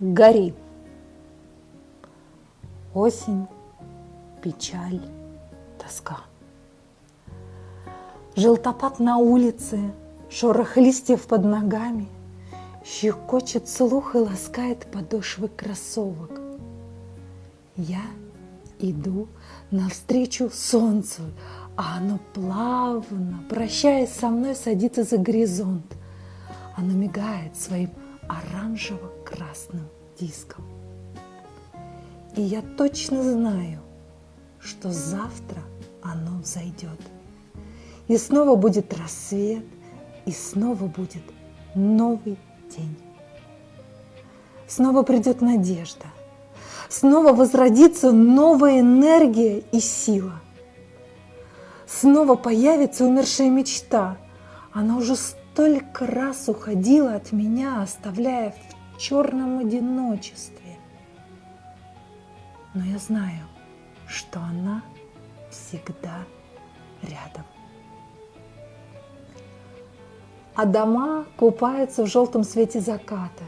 гори. Осень, печаль, тоска. Желтопад на улице, шорох листьев под ногами, Щекочет слух и ласкает подошвы кроссовок. Я иду навстречу солнцу, а оно плавно, прощаясь со мной, садится за горизонт. Оно мигает своим оранжево-красным диском. И я точно знаю, что завтра оно взойдет. И снова будет рассвет, и снова будет новый день. Снова придет надежда, снова возродится новая энергия и сила. Снова появится умершая мечта. Она уже столько раз уходила от меня, оставляя в черном одиночестве. Но я знаю, что она всегда рядом. А дома купаются в желтом свете заката.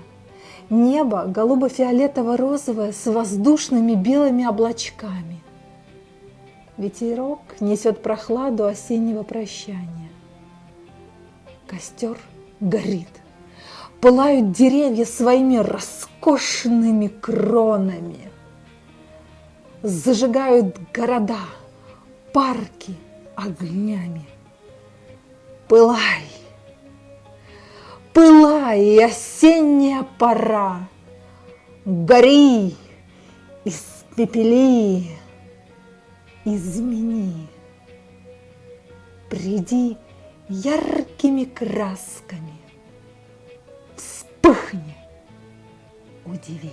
Небо голубо-фиолетово-розовое с воздушными белыми облачками. Ветерок несет прохладу осеннего прощания. Костер горит. Пылают деревья своими роскошными кронами. Зажигают города, парки огнями. Пылай! Пылай, осенняя пора! Гори, испепели, измени. Приди яркими красками, вспыхни, удиви.